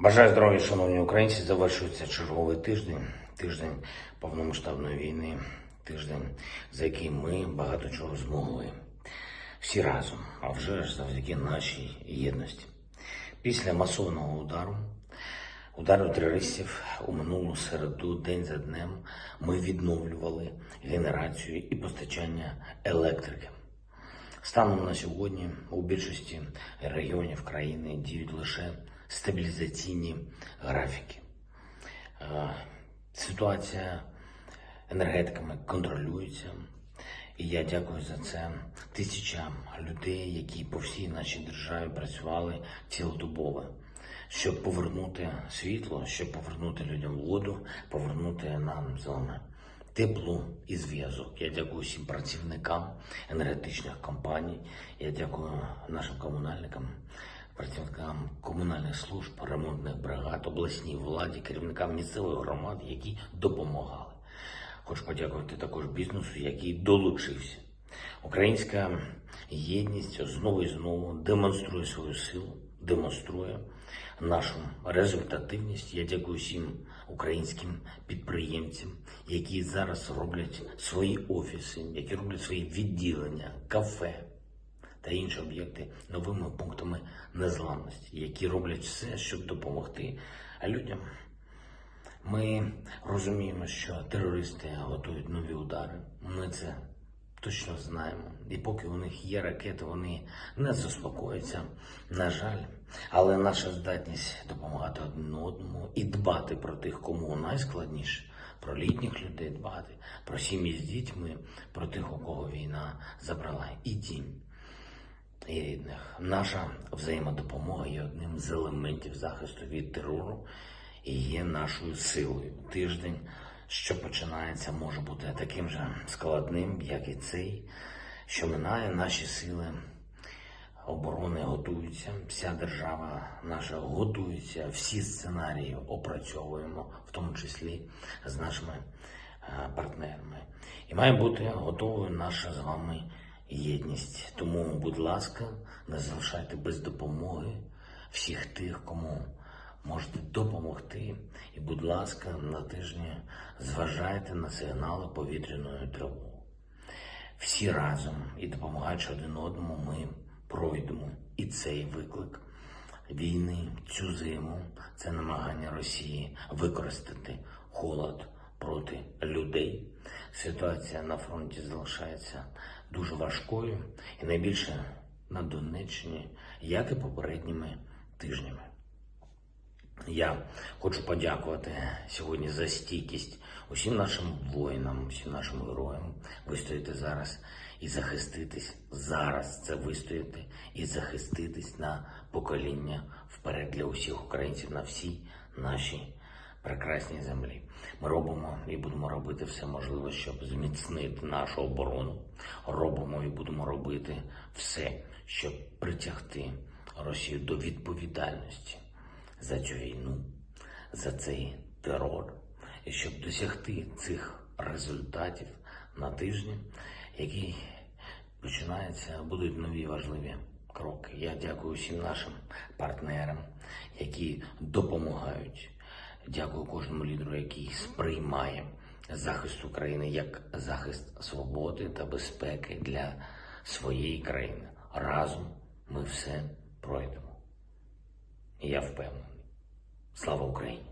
Бажаю здоров'я, шановні українці. Завершується черговий тиждень, тиждень повномасштабної війни, тиждень, за який ми багато чого змогли. Всі разом, а вже ж завдяки нашій єдності. Після масованого удару, удару терористів у минулу середу, день за днем, ми відновлювали генерацію і постачання електрики. Станом на сьогодні у більшості регіонів країни діють лише стабілізаційні графіки. Е, Ситуація енергетиками контролюється, і я дякую за це тисячам людей, які по всій нашій державі працювали цілодобово, щоб повернути світло, щоб повернути людям воду, повернути нам з вами тепло і зв'язок. Я дякую всім працівникам енергетичних компаній. Я дякую нашим комунальникам, працівникам комунальних служб, ремонтних бригад, обласній владі, керівникам місцевих громад, які допомагали. Хочу подякувати також бізнесу, який долучився. Українська єдність знову і знову демонструє свою силу, демонструє нашу результативність. Я дякую всім українським підприємцям, які зараз роблять свої офіси, які роблять свої відділення, кафе та інші об'єкти новими пунктами незламності, які роблять все, щоб допомогти людям. Ми розуміємо, що терористи готують нові удари. Ми це точно знаємо. І поки у них є ракети, вони не заспокояться. На жаль, але наша здатність допомагати один одному і дбати про тих, кому найскладніше, про літніх людей дбати, про сім'ї з дітьми, про тих, у кого війна забрала і дім і рідних. Наша взаємодопомога є одним з елементів захисту від терору і є нашою силою. Тиждень, що починається, може бути таким же складним, як і цей, що минає наші сили оборони готуються. Вся держава наша готується, всі сценарії опрацьовуємо, в тому числі з нашими е, партнерами. І має бути готовою наша з вами єдність. Тому, будь ласка, не залишайте без допомоги всіх тих, кому можете допомогти. І, будь ласка, на тижні зважайте на сигнали повітряної тривоги. Всі разом і допомагаючи один одному, ми пройдемо і цей виклик війни, цю зиму, це намагання Росії використати холод проти людей. Ситуація на фронті залишається дуже важкою і найбільше на Донеччині, як і попередніми тижнями. Я хочу подякувати сьогодні за стійкість усім нашим воїнам, усім нашим героям. Вистояти зараз і захиститись зараз. Це вистояти і захиститись на покоління вперед для усіх українців на всій нашій прекрасній землі. Ми робимо і будемо робити все можливе, щоб зміцнити нашу оборону. Робимо і будемо робити все, щоб притягти Росію до відповідальності за цю війну, за цей терор, і щоб досягти цих результатів на тижні, який починається, будуть нові важливі кроки. Я дякую всім нашим партнерам, які допомагають. Дякую кожному лідеру, який сприймає захист України як захист свободи та безпеки для своєї країни. Разом ми все пройдемо. Я впевнений. Слава Україні!